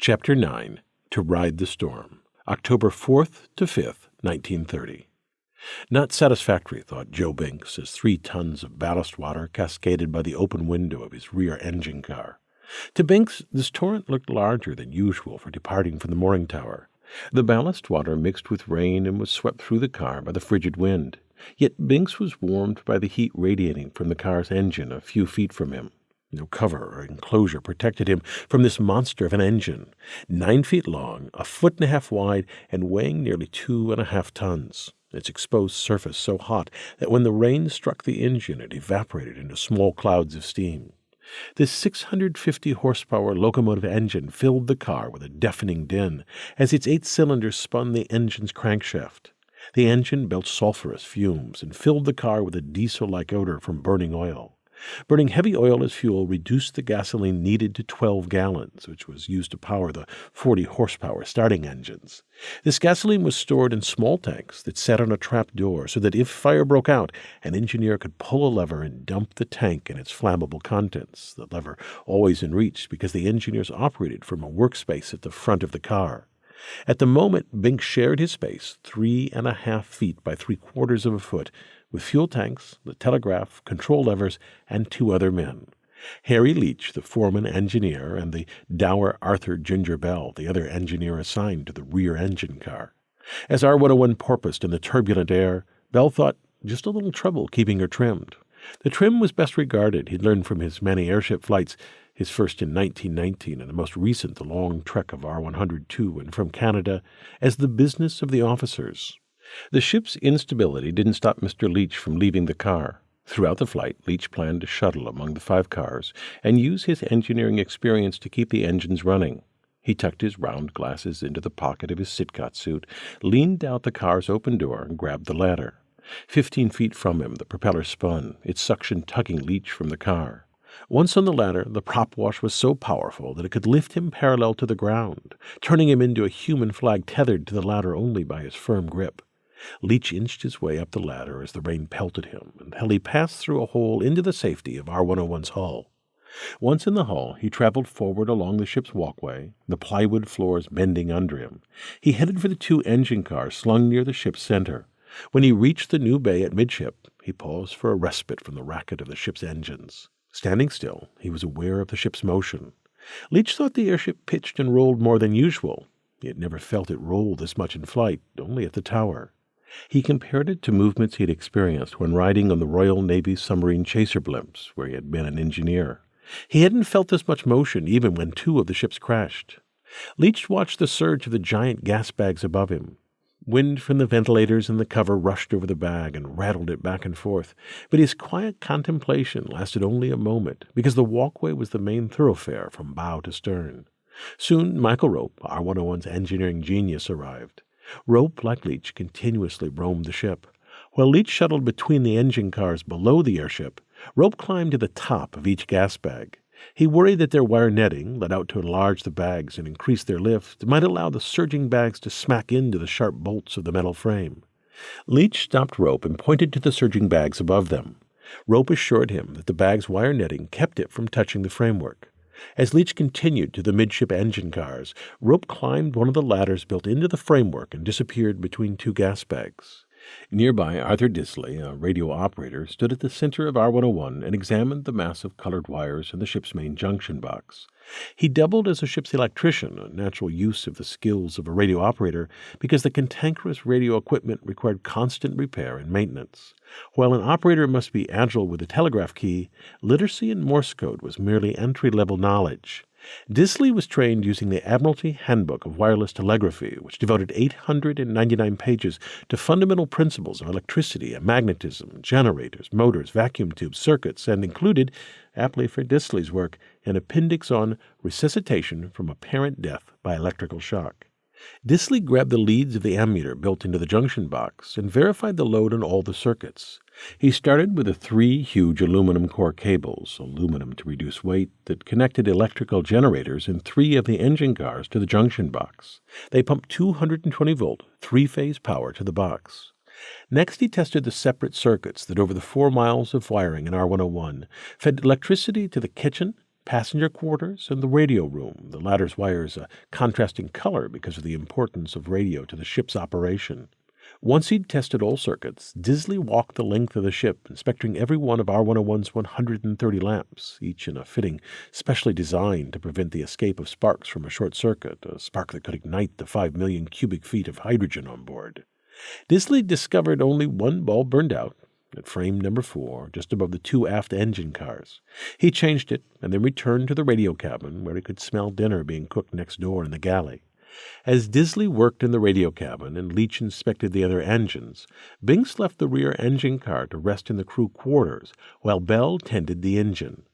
Chapter 9 To Ride the Storm, October 4th to 5th, 1930. Not satisfactory, thought Joe Binks, as three tons of ballast water cascaded by the open window of his rear engine car. To Binks, this torrent looked larger than usual for departing from the mooring tower. The ballast water mixed with rain and was swept through the car by the frigid wind. Yet Binks was warmed by the heat radiating from the car's engine a few feet from him. No cover or enclosure protected him from this monster of an engine, nine feet long, a foot and a half wide, and weighing nearly two and a half tons. Its exposed surface so hot that when the rain struck the engine it evaporated into small clouds of steam. This 650 horsepower locomotive engine filled the car with a deafening din as its eight cylinders spun the engine's crankshaft. The engine belched sulphurous fumes and filled the car with a diesel like odor from burning oil. Burning heavy oil as fuel reduced the gasoline needed to 12 gallons, which was used to power the 40 horsepower starting engines. This gasoline was stored in small tanks that sat on a trap door so that if fire broke out, an engineer could pull a lever and dump the tank and its flammable contents, the lever always in reach because the engineers operated from a workspace at the front of the car. At the moment, Binks shared his space, three and a half feet by three quarters of a foot, with fuel tanks, the telegraph, control levers, and two other men. Harry Leach, the foreman engineer, and the dour Arthur Ginger Bell, the other engineer assigned to the rear engine car. As R101 porpoised in the turbulent air, Bell thought just a little trouble keeping her trimmed. The trim was best regarded, he'd learned from his many airship flights, his first in 1919 and the most recent the long trek of R 100 to and from Canada, as the business of the officers. The ship's instability didn't stop Mr. Leach from leaving the car. Throughout the flight, Leach planned to shuttle among the five cars and use his engineering experience to keep the engines running. He tucked his round glasses into the pocket of his Sidcot suit, leaned out the car's open door, and grabbed the ladder. Fifteen feet from him, the propeller spun, its suction tugging Leach from the car. Once on the ladder, the prop wash was so powerful that it could lift him parallel to the ground, turning him into a human flag tethered to the ladder only by his firm grip. Leach inched his way up the ladder as the rain pelted him until he passed through a hole into the safety of R101's hull. Once in the hull, he traveled forward along the ship's walkway, the plywood floors bending under him. He headed for the two engine cars slung near the ship's center. When he reached the new bay at midship, he paused for a respite from the racket of the ship's engines. Standing still, he was aware of the ship's motion. Leach thought the airship pitched and rolled more than usual. He had never felt it roll this much in flight, only at the tower. He compared it to movements he had experienced when riding on the Royal Navy's submarine chaser blimps, where he had been an engineer. He hadn't felt this much motion even when two of the ships crashed. Leach watched the surge of the giant gas bags above him. Wind from the ventilators in the cover rushed over the bag and rattled it back and forth, but his quiet contemplation lasted only a moment because the walkway was the main thoroughfare from bow to stern. Soon Michael Rope, R101's engineering genius, arrived. Rope, like Leach, continuously roamed the ship. While Leach shuttled between the engine cars below the airship, Rope climbed to the top of each gas bag. He worried that their wire netting, let out to enlarge the bags and increase their lift, might allow the surging bags to smack into the sharp bolts of the metal frame. Leach stopped Rope and pointed to the surging bags above them. Rope assured him that the bag's wire netting kept it from touching the framework. As Leach continued to the midship engine cars, Rope climbed one of the ladders built into the framework and disappeared between two gas bags. Nearby, Arthur Disley, a radio operator, stood at the center of R101 and examined the mass of colored wires in the ship's main junction box. He doubled as a ship's electrician, a natural use of the skills of a radio operator, because the cantankerous radio equipment required constant repair and maintenance. While an operator must be agile with the telegraph key, literacy in Morse code was merely entry level knowledge. Disley was trained using the Admiralty Handbook of Wireless Telegraphy, which devoted 899 pages to fundamental principles of electricity and magnetism, generators, motors, vacuum tubes, circuits, and included, aptly for Disley's work, an appendix on resuscitation from apparent death by electrical shock. Disley grabbed the leads of the ammeter built into the junction box and verified the load on all the circuits. He started with the three huge aluminum core cables, aluminum to reduce weight, that connected electrical generators in three of the engine cars to the junction box. They pumped 220 volt, three phase power to the box. Next, he tested the separate circuits that over the four miles of wiring in R101 fed electricity to the kitchen, passenger quarters and the radio room, the latter's wires a contrasting color because of the importance of radio to the ship's operation. Once he'd tested all circuits, Disley walked the length of the ship, inspecting every one of R101's 130 lamps, each in a fitting specially designed to prevent the escape of sparks from a short circuit, a spark that could ignite the 5 million cubic feet of hydrogen on board. Disley discovered only one bulb burned out, at frame number four, just above the two aft engine cars. He changed it and then returned to the radio cabin, where he could smell dinner being cooked next door in the galley. As Disley worked in the radio cabin and Leach inspected the other engines, Binks left the rear engine car to rest in the crew quarters while Bell tended the engine.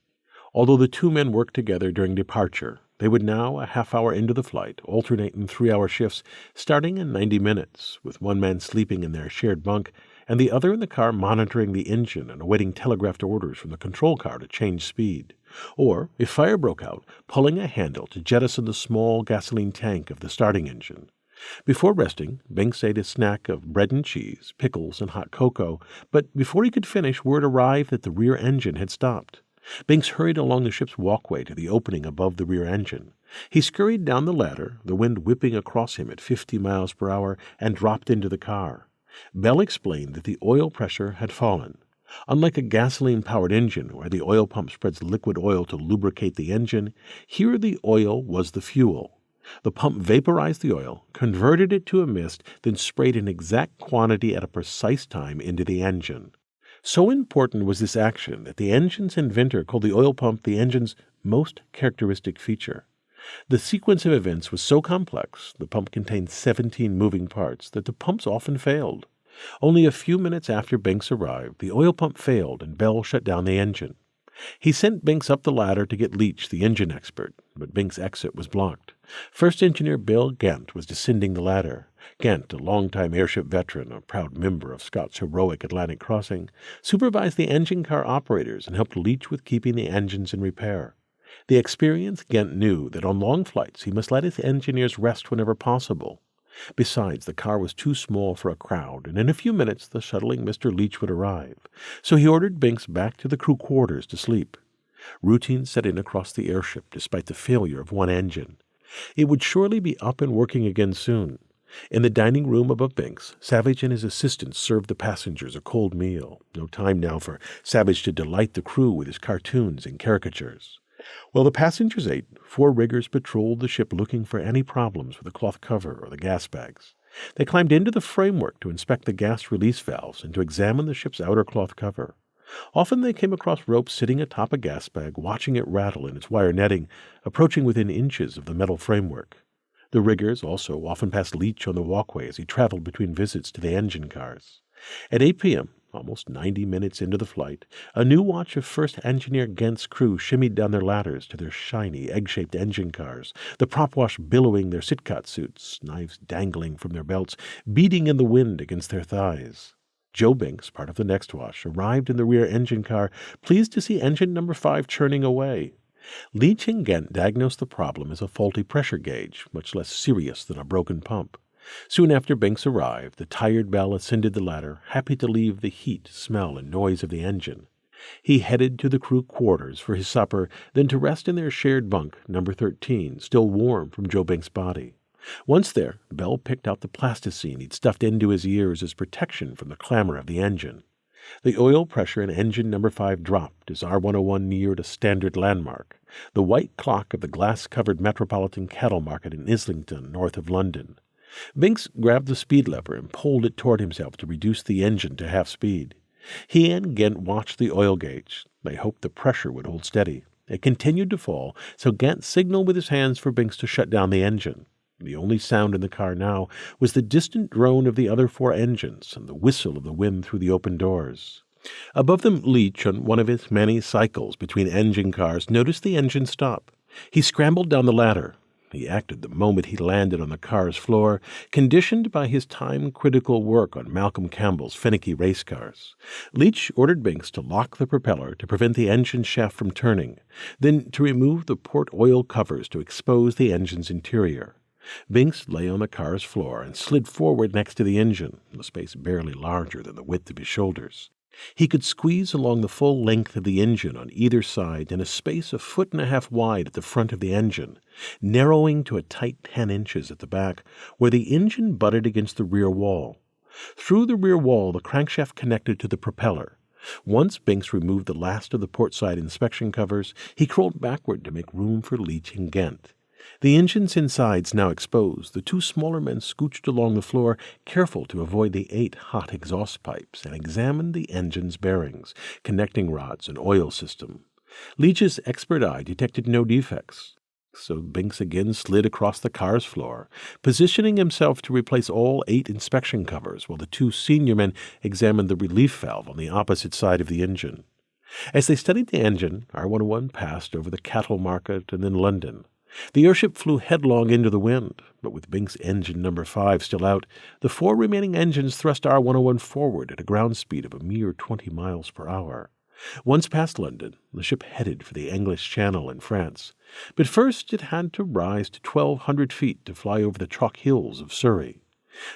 Although the two men worked together during departure, they would now, a half hour into the flight, alternate in three hour shifts starting in 90 minutes, with one man sleeping in their shared bunk and the other in the car monitoring the engine and awaiting telegraphed orders from the control car to change speed. Or, if fire broke out, pulling a handle to jettison the small gasoline tank of the starting engine. Before resting, Binks ate a snack of bread and cheese, pickles, and hot cocoa, but before he could finish, word arrived that the rear engine had stopped. Binks hurried along the ship's walkway to the opening above the rear engine. He scurried down the ladder, the wind whipping across him at fifty miles per hour, and dropped into the car. Bell explained that the oil pressure had fallen. Unlike a gasoline powered engine, where the oil pump spreads liquid oil to lubricate the engine, here the oil was the fuel. The pump vaporized the oil, converted it to a mist, then sprayed an exact quantity at a precise time into the engine. So important was this action that the engine's inventor called the oil pump the engine's most characteristic feature. The sequence of events was so complex, the pump contained 17 moving parts, that the pumps often failed. Only a few minutes after Binks arrived, the oil pump failed and Bell shut down the engine. He sent Binks up the ladder to get Leach, the engine expert, but Binks' exit was blocked. First Engineer Bill Gent was descending the ladder. Gent, a longtime airship veteran, a proud member of Scott's heroic Atlantic crossing, supervised the engine car operators and helped Leach with keeping the engines in repair. The experienced Gent knew that on long flights he must let his engineers rest whenever possible. Besides, the car was too small for a crowd, and in a few minutes the shuttling Mr. Leach would arrive. So he ordered Binks back to the crew quarters to sleep. Routine set in across the airship despite the failure of one engine. It would surely be up and working again soon. In the dining room above Binks, Savage and his assistants served the passengers a cold meal. No time now for Savage to delight the crew with his cartoons and caricatures. While the passengers ate, four riggers patrolled the ship looking for any problems with the cloth cover or the gas bags. They climbed into the framework to inspect the gas release valves and to examine the ship's outer cloth cover. Often they came across ropes sitting atop a gas bag, watching it rattle in its wire netting, approaching within inches of the metal framework. The riggers also often passed Leach on the walkway as he traveled between visits to the engine cars. At 8 p.m., Almost 90 minutes into the flight, a new watch of First Engineer Gent's crew shimmied down their ladders to their shiny, egg shaped engine cars, the prop wash billowing their Sidcot suits, knives dangling from their belts, beating in the wind against their thighs. Joe Binks, part of the next watch, arrived in the rear engine car, pleased to see engine number five churning away. Leach and Gent diagnosed the problem as a faulty pressure gauge, much less serious than a broken pump. Soon after Binks arrived, the tired Bell ascended the ladder, happy to leave the heat, smell, and noise of the engine. He headed to the crew quarters for his supper, then to rest in their shared bunk, number 13, still warm from Joe Binks' body. Once there, Bell picked out the plasticine he'd stuffed into his ears as protection from the clamor of the engine. The oil pressure in engine number 5 dropped as R101 neared a standard landmark, the white clock of the glass covered Metropolitan Cattle Market in Islington, north of London. Binks grabbed the speed lever and pulled it toward himself to reduce the engine to half speed. He and Gent watched the oil gauge. They hoped the pressure would hold steady. It continued to fall, so Gent signaled with his hands for Binks to shut down the engine. The only sound in the car now was the distant drone of the other four engines and the whistle of the wind through the open doors. Above them, Leach, on one of his many cycles between engine cars, noticed the engine stop. He scrambled down the ladder. He acted the moment he landed on the car's floor, conditioned by his time critical work on Malcolm Campbell's finicky race cars. Leach ordered Binks to lock the propeller to prevent the engine shaft from turning, then to remove the port oil covers to expose the engine's interior. Binks lay on the car's floor and slid forward next to the engine, a space barely larger than the width of his shoulders. He could squeeze along the full length of the engine on either side in a space a foot and a half wide at the front of the engine, narrowing to a tight ten inches at the back, where the engine butted against the rear wall. Through the rear wall, the crankshaft connected to the propeller. Once Binks removed the last of the port side inspection covers, he crawled backward to make room for Leach and Gent. The engine's insides now exposed, the two smaller men scooched along the floor, careful to avoid the eight hot exhaust pipes, and examined the engine's bearings, connecting rods, and oil system. Leach's expert eye detected no defects. So Binks again slid across the car's floor, positioning himself to replace all eight inspection covers while the two senior men examined the relief valve on the opposite side of the engine. As they studied the engine, R 101 passed over the cattle market and then London. The airship flew headlong into the wind, but with Binks' engine number five still out, the four remaining engines thrust R 101 forward at a ground speed of a mere 20 miles per hour. Once past London, the ship headed for the English Channel in France, but first it had to rise to 1,200 feet to fly over the chalk hills of Surrey.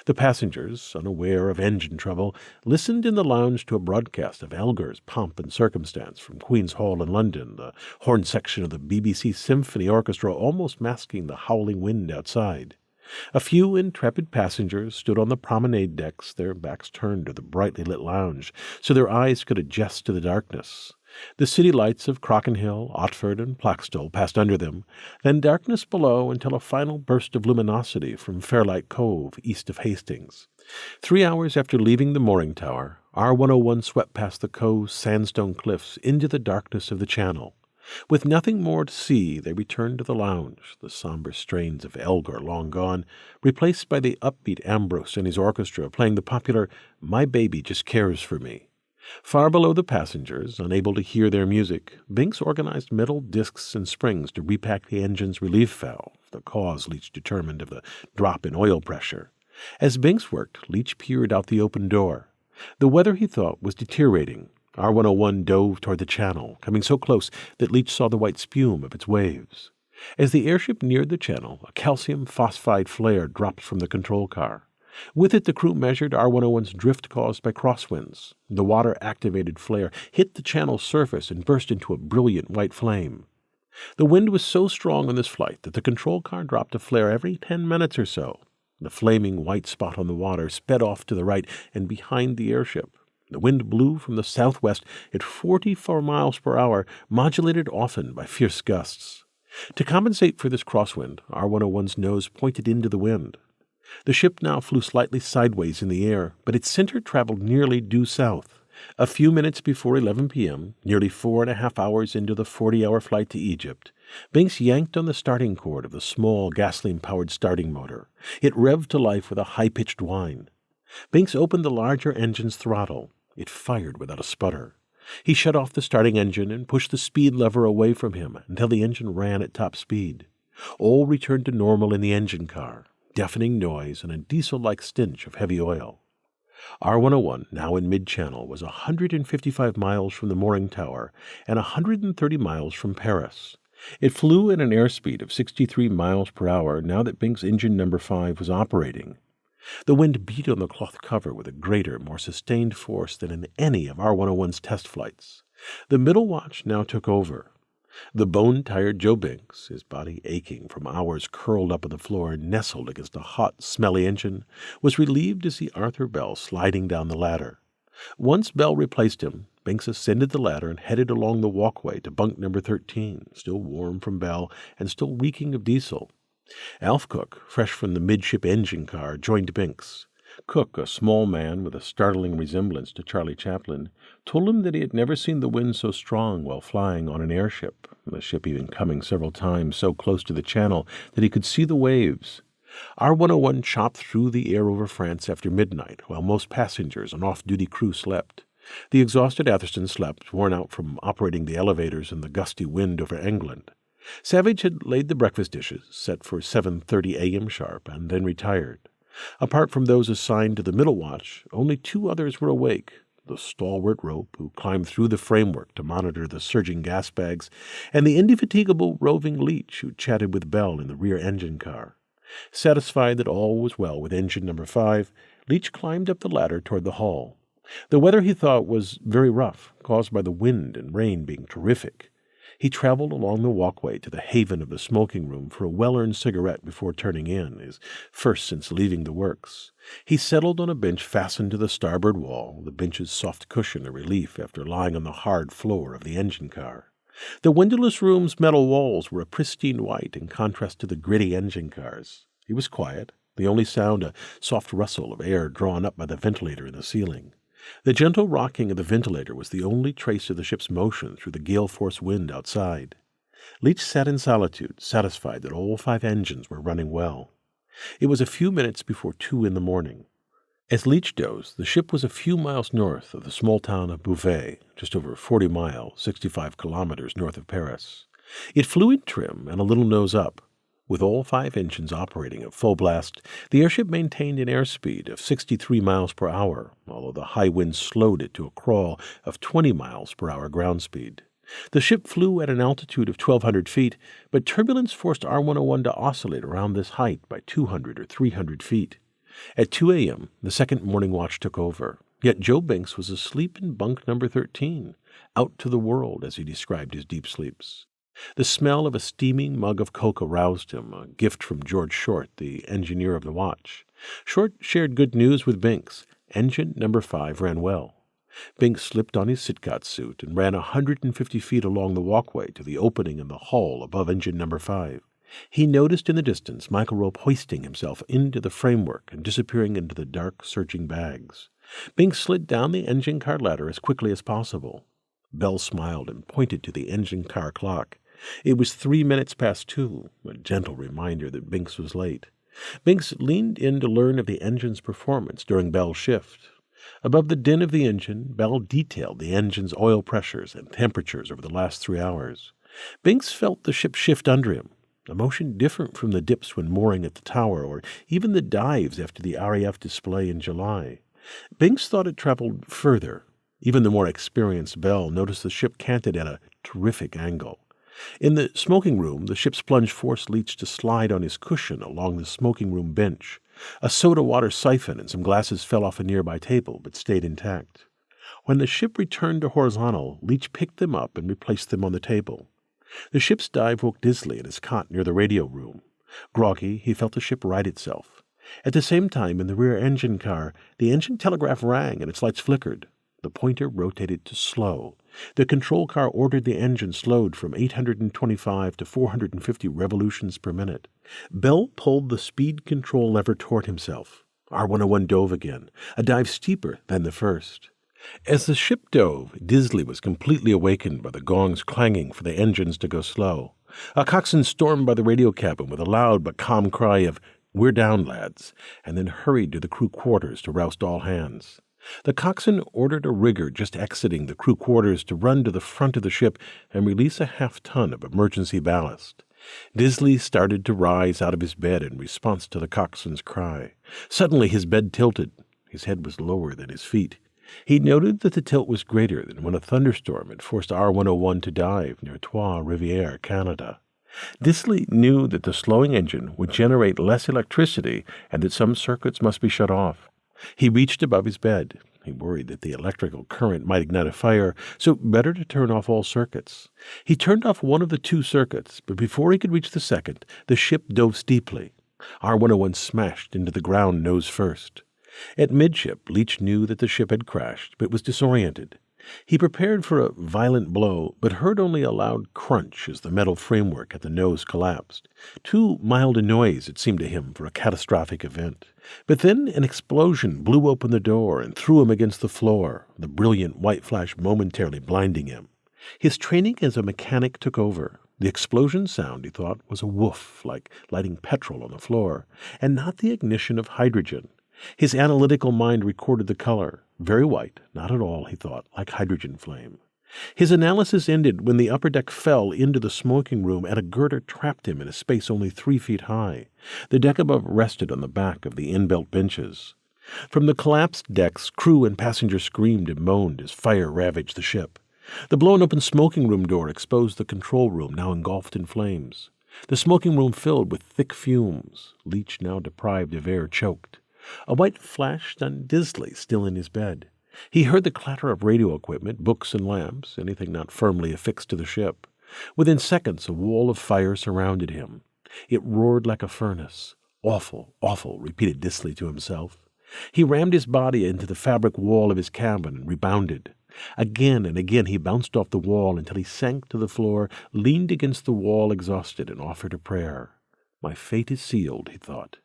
The passengers, unaware of engine trouble, listened in the lounge to a broadcast of Elgar's Pomp and Circumstance from Queen's Hall in London, the horn section of the BBC Symphony Orchestra almost masking the howling wind outside. A few intrepid passengers stood on the promenade decks, their backs turned to the brightly lit lounge, so their eyes could adjust to the darkness. The city lights of Crockenhill, Otford, and Plaxtol passed under them, then darkness below until a final burst of luminosity from Fairlight Cove, east of Hastings. Three hours after leaving the mooring tower, R 101 swept past the cove's sandstone cliffs into the darkness of the channel. With nothing more to see, they returned to the lounge, the somber strains of Elgar long gone, replaced by the upbeat Ambrose and his orchestra playing the popular My Baby Just Cares for Me. Far below the passengers, unable to hear their music, Binks organized metal discs and springs to repack the engine's relief valve, the cause Leach determined of the drop in oil pressure. As Binks worked, Leach peered out the open door. The weather, he thought, was deteriorating. R 101 dove toward the channel, coming so close that Leach saw the white spume of its waves. As the airship neared the channel, a calcium phosphide flare dropped from the control car. With it, the crew measured R 101's drift caused by crosswinds. The water activated flare hit the channel's surface and burst into a brilliant white flame. The wind was so strong on this flight that the control car dropped a flare every ten minutes or so. The flaming white spot on the water sped off to the right and behind the airship. The wind blew from the southwest at 44 miles per hour, modulated often by fierce gusts. To compensate for this crosswind, R 101's nose pointed into the wind. The ship now flew slightly sideways in the air, but its center traveled nearly due south. A few minutes before 11 p.m., nearly four and a half hours into the 40 hour flight to Egypt, Binks yanked on the starting cord of the small gasoline powered starting motor. It revved to life with a high pitched whine. Binks opened the larger engine's throttle. It fired without a sputter. He shut off the starting engine and pushed the speed lever away from him until the engine ran at top speed. All returned to normal in the engine car deafening noise, and a diesel like stench of heavy oil. R 101, now in mid channel, was 155 miles from the mooring tower and 130 miles from Paris. It flew at an airspeed of 63 miles per hour now that Binks' engine number 5 was operating. The wind beat on the cloth cover with a greater, more sustained force than in any of R 101's test flights. The middle watch now took over. The bone tired Joe Binks, his body aching from hours curled up on the floor, and nestled against a hot, smelly engine, was relieved to see Arthur Bell sliding down the ladder. Once Bell replaced him, Binks ascended the ladder and headed along the walkway to bunk number 13, still warm from Bell and still reeking of diesel. Alf Cook, fresh from the midship engine car, joined Binks. Cook, a small man with a startling resemblance to Charlie Chaplin, told him that he had never seen the wind so strong while flying on an airship, the ship even coming several times so close to the channel that he could see the waves. R 101 chopped through the air over France after midnight, while most passengers and off duty crew slept. The exhausted Atherstone slept, worn out from operating the elevators in the gusty wind over England. Savage had laid the breakfast dishes, set for 7:30 a.m. sharp, and then retired. Apart from those assigned to the middle watch, only two others were awake the stalwart Rope, who climbed through the framework to monitor the surging gas bags, and the indefatigable roving Leach, who chatted with Bell in the rear engine car. Satisfied that all was well with engine number five, Leach climbed up the ladder toward the hall. The weather, he thought, was very rough, caused by the wind and rain being terrific. He traveled along the walkway to the haven of the smoking room for a well earned cigarette before turning in, his first since leaving the works. He settled on a bench fastened to the starboard wall, the bench's soft cushion a relief after lying on the hard floor of the engine car. The windowless room's metal walls were a pristine white in contrast to the gritty engine cars. He was quiet, the only sound a soft rustle of air drawn up by the ventilator in the ceiling. The gentle rocking of the ventilator was the only trace of the ship's motion through the gale force wind outside. Leach sat in solitude, satisfied that all five engines were running well. It was a few minutes before two in the morning. As Leach dozed, the ship was a few miles north of the small town of Beauvais, just over 40 miles, 65 kilometers north of Paris. It flew in trim and a little nose up. With all five engines operating at full blast, the airship maintained an airspeed of 63 miles per hour, although the high wind slowed it to a crawl of 20 miles per hour ground speed. The ship flew at an altitude of 1,200 feet, but turbulence forced R101 to oscillate around this height by 200 or 300 feet. At 2 a.m., the second morning watch took over. Yet Joe Binks was asleep in bunk number 13, out to the world, as he described his deep sleeps. The smell of a steaming mug of coke roused him, a gift from George Short, the engineer of the watch. Short shared good news with Binks. Engine number 5 ran well. Binks slipped on his Sidcot suit and ran a 150 feet along the walkway to the opening in the hull above engine number 5. He noticed in the distance Michael Rope hoisting himself into the framework and disappearing into the dark, surging bags. Binks slid down the engine car ladder as quickly as possible. Bell smiled and pointed to the engine car clock. It was three minutes past two, a gentle reminder that Binks was late. Binks leaned in to learn of the engine's performance during Bell's shift. Above the din of the engine, Bell detailed the engine's oil pressures and temperatures over the last three hours. Binks felt the ship shift under him, a motion different from the dips when mooring at the tower or even the dives after the RAF display in July. Binks thought it traveled further. Even the more experienced Bell noticed the ship canted at a terrific angle. In the smoking room, the ship's plunge forced Leach to slide on his cushion along the smoking room bench. A soda water siphon and some glasses fell off a nearby table, but stayed intact. When the ship returned to horizontal, Leach picked them up and replaced them on the table. The ship's dive woke Disley in his cot near the radio room. Groggy, he felt the ship right itself. At the same time, in the rear engine car, the engine telegraph rang and its lights flickered. The pointer rotated to slow. The control car ordered the engine slowed from 825 to 450 revolutions per minute. Bell pulled the speed control lever toward himself. R101 dove again, a dive steeper than the first. As the ship dove, Disley was completely awakened by the gongs clanging for the engines to go slow. A coxswain stormed by the radio cabin with a loud but calm cry of, We're down, lads, and then hurried to the crew quarters to roust all hands. The coxswain ordered a rigger just exiting the crew quarters to run to the front of the ship and release a half ton of emergency ballast. Disley started to rise out of his bed in response to the coxswain's cry. Suddenly his bed tilted. His head was lower than his feet. He noted that the tilt was greater than when a thunderstorm had forced R101 to dive near Trois Rivières, Canada. Disley knew that the slowing engine would generate less electricity and that some circuits must be shut off. He reached above his bed. He worried that the electrical current might ignite a fire, so better to turn off all circuits. He turned off one of the two circuits, but before he could reach the second, the ship dove steeply. R101 smashed into the ground nose first. At midship, Leach knew that the ship had crashed, but was disoriented. He prepared for a violent blow, but heard only a loud crunch as the metal framework at the nose collapsed. Too mild a noise, it seemed to him, for a catastrophic event. But then an explosion blew open the door and threw him against the floor, the brilliant white flash momentarily blinding him. His training as a mechanic took over. The explosion sound, he thought, was a woof, like lighting petrol on the floor, and not the ignition of hydrogen. His analytical mind recorded the color. Very white, not at all, he thought, like hydrogen flame. His analysis ended when the upper deck fell into the smoking room and a girder trapped him in a space only three feet high. The deck above rested on the back of the inbuilt benches. From the collapsed decks, crew and passengers screamed and moaned as fire ravaged the ship. The blown open smoking room door exposed the control room, now engulfed in flames. The smoking room filled with thick fumes. Leach, now deprived of air, choked. A white flash stunned Disley, still in his bed. He heard the clatter of radio equipment, books and lamps, anything not firmly affixed to the ship. Within seconds, a wall of fire surrounded him. It roared like a furnace. Awful, awful, repeated Disley to himself. He rammed his body into the fabric wall of his cabin and rebounded. Again and again he bounced off the wall until he sank to the floor, leaned against the wall exhausted, and offered a prayer. My fate is sealed, he thought.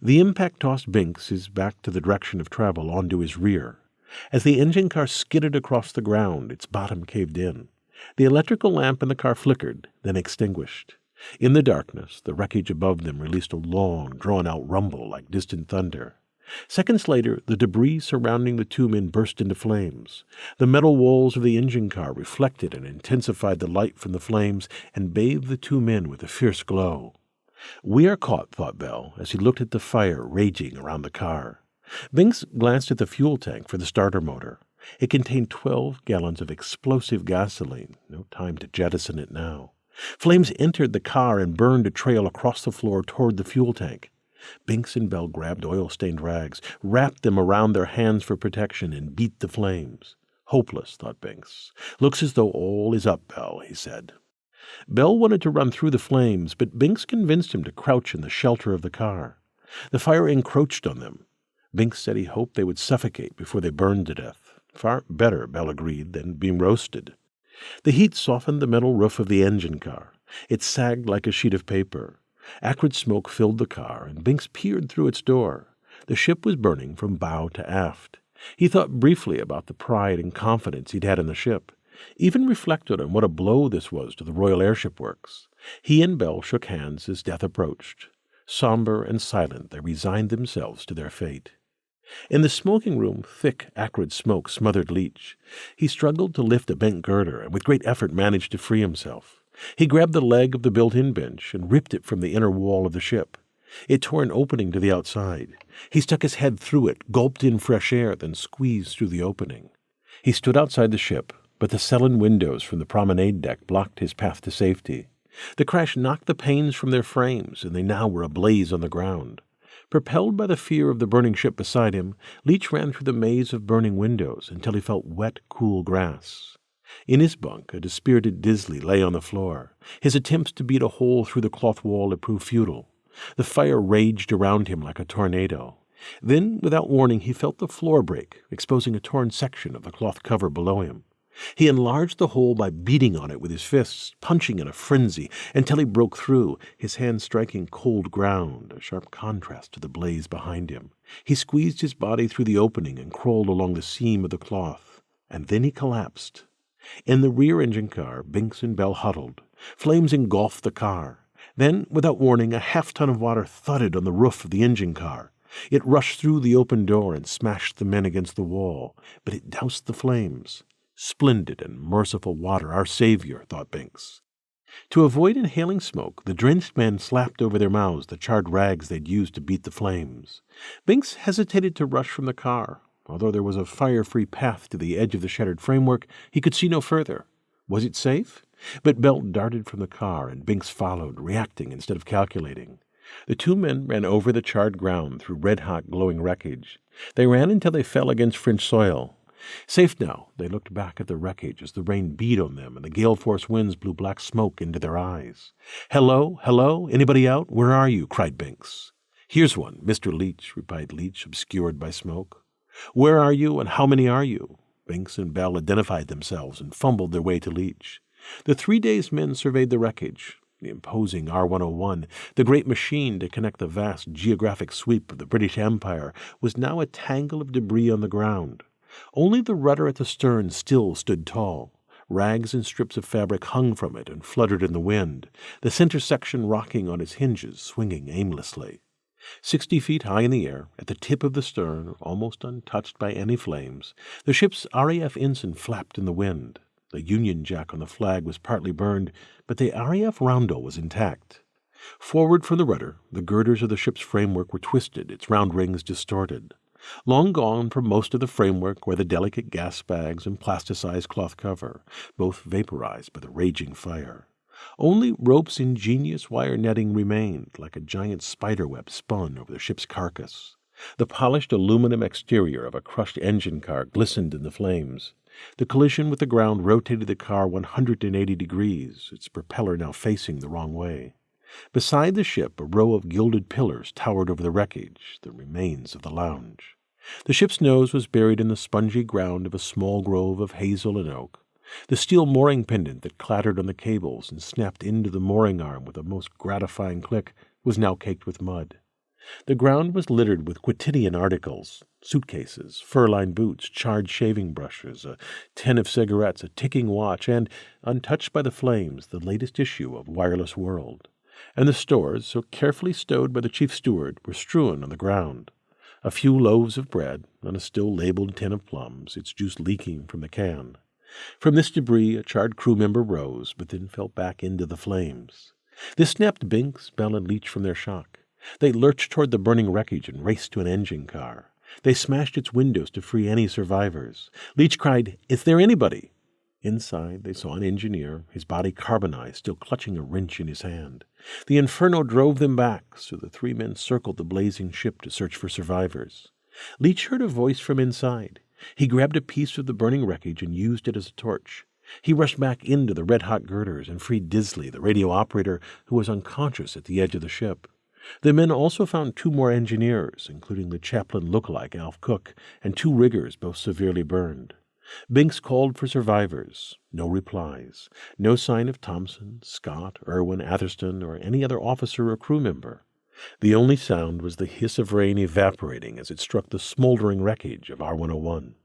The impact tossed Binks his back to the direction of travel onto his rear. As the engine car skidded across the ground, its bottom caved in. The electrical lamp in the car flickered, then extinguished. In the darkness, the wreckage above them released a long, drawn out rumble like distant thunder. Seconds later, the debris surrounding the two men burst into flames. The metal walls of the engine car reflected and intensified the light from the flames and bathed the two men with a fierce glow. We are caught, thought Bell, as he looked at the fire raging around the car. Binks glanced at the fuel tank for the starter motor. It contained twelve gallons of explosive gasoline. No time to jettison it now. Flames entered the car and burned a trail across the floor toward the fuel tank. Binks and Bell grabbed oil stained rags, wrapped them around their hands for protection, and beat the flames. Hopeless, thought Binks. Looks as though all is up, Bell, he said. Bell wanted to run through the flames, but Binks convinced him to crouch in the shelter of the car. The fire encroached on them. Binks said he hoped they would suffocate before they burned to death. Far better, Bell agreed, than being roasted. The heat softened the metal roof of the engine car. It sagged like a sheet of paper. Acrid smoke filled the car, and Binks peered through its door. The ship was burning from bow to aft. He thought briefly about the pride and confidence he'd had in the ship, even reflected on what a blow this was to the Royal Airship Works. He and Bell shook hands as death approached. Somber and silent, they resigned themselves to their fate. In the smoking room, thick, acrid smoke smothered Leach. He struggled to lift a bent girder, and with great effort managed to free himself. He grabbed the leg of the built in bench and ripped it from the inner wall of the ship. It tore an opening to the outside. He stuck his head through it, gulped in fresh air, then squeezed through the opening. He stood outside the ship, but the sullen windows from the promenade deck blocked his path to safety. The crash knocked the panes from their frames, and they now were ablaze on the ground. Propelled by the fear of the burning ship beside him, Leach ran through the maze of burning windows until he felt wet, cool grass. In his bunk, a dispirited Disley lay on the floor. His attempts to beat a hole through the cloth wall had proved futile. The fire raged around him like a tornado. Then, without warning, he felt the floor break, exposing a torn section of the cloth cover below him. He enlarged the hole by beating on it with his fists, punching in a frenzy, until he broke through, his hand striking cold ground, a sharp contrast to the blaze behind him. He squeezed his body through the opening and crawled along the seam of the cloth. And then he collapsed, in the rear engine car, Binks and Bell huddled. Flames engulfed the car. Then, without warning, a half ton of water thudded on the roof of the engine car. It rushed through the open door and smashed the men against the wall, but it doused the flames. Splendid and merciful water, our savior, thought Binks. To avoid inhaling smoke, the drenched men slapped over their mouths the charred rags they'd used to beat the flames. Binks hesitated to rush from the car, Although there was a fire free path to the edge of the shattered framework, he could see no further. Was it safe? But Bell darted from the car, and Binks followed, reacting instead of calculating. The two men ran over the charred ground through red hot, glowing wreckage. They ran until they fell against French soil. Safe now, they looked back at the wreckage as the rain beat on them and the gale force winds blew black smoke into their eyes. Hello, hello, anybody out? Where are you? cried Binks. Here's one, Mr. Leach, replied Leach, obscured by smoke. Where are you and how many are you? Binks and Bell identified themselves and fumbled their way to Leach. The three days men surveyed the wreckage. The imposing R 101, the great machine to connect the vast geographic sweep of the British Empire, was now a tangle of debris on the ground. Only the rudder at the stern still stood tall. Rags and strips of fabric hung from it and fluttered in the wind, the center section rocking on its hinges, swinging aimlessly. Sixty feet high in the air, at the tip of the stern, almost untouched by any flames, the ship's RAF ensign flapped in the wind. The Union Jack on the flag was partly burned, but the RAF roundel was intact. Forward from the rudder, the girders of the ship's framework were twisted, its round rings distorted. Long gone from most of the framework were the delicate gas bags and plasticized cloth cover, both vaporized by the raging fire. Only Rope's ingenious wire netting remained, like a giant spider web spun over the ship's carcass. The polished aluminum exterior of a crushed engine car glistened in the flames. The collision with the ground rotated the car 180 degrees, its propeller now facing the wrong way. Beside the ship, a row of gilded pillars towered over the wreckage, the remains of the lounge. The ship's nose was buried in the spongy ground of a small grove of hazel and oak. The steel mooring pendant that clattered on the cables and snapped into the mooring arm with a most gratifying click was now caked with mud. The ground was littered with quotidian articles suitcases, fur lined boots, charred shaving brushes, a tin of cigarettes, a ticking watch, and, untouched by the flames, the latest issue of Wireless World. And the stores, so carefully stowed by the chief steward, were strewn on the ground. A few loaves of bread, and a still labeled tin of plums, its juice leaking from the can. From this debris a charred crew member rose, but then fell back into the flames. This snapped Binks, Bell, and Leach from their shock. They lurched toward the burning wreckage and raced to an engine car. They smashed its windows to free any survivors. Leach cried, Is there anybody? Inside, they saw an engineer, his body carbonized, still clutching a wrench in his hand. The inferno drove them back, so the three men circled the blazing ship to search for survivors. Leach heard a voice from inside. He grabbed a piece of the burning wreckage and used it as a torch. He rushed back into the red hot girders and freed Disley, the radio operator, who was unconscious at the edge of the ship. The men also found two more engineers, including the Chaplin lookalike Alf Cook, and two riggers, both severely burned. Binks called for survivors. No replies. No sign of Thomson, Scott, Irwin, Atherstone, or any other officer or crew member. The only sound was the hiss of rain evaporating as it struck the smoldering wreckage of R 101.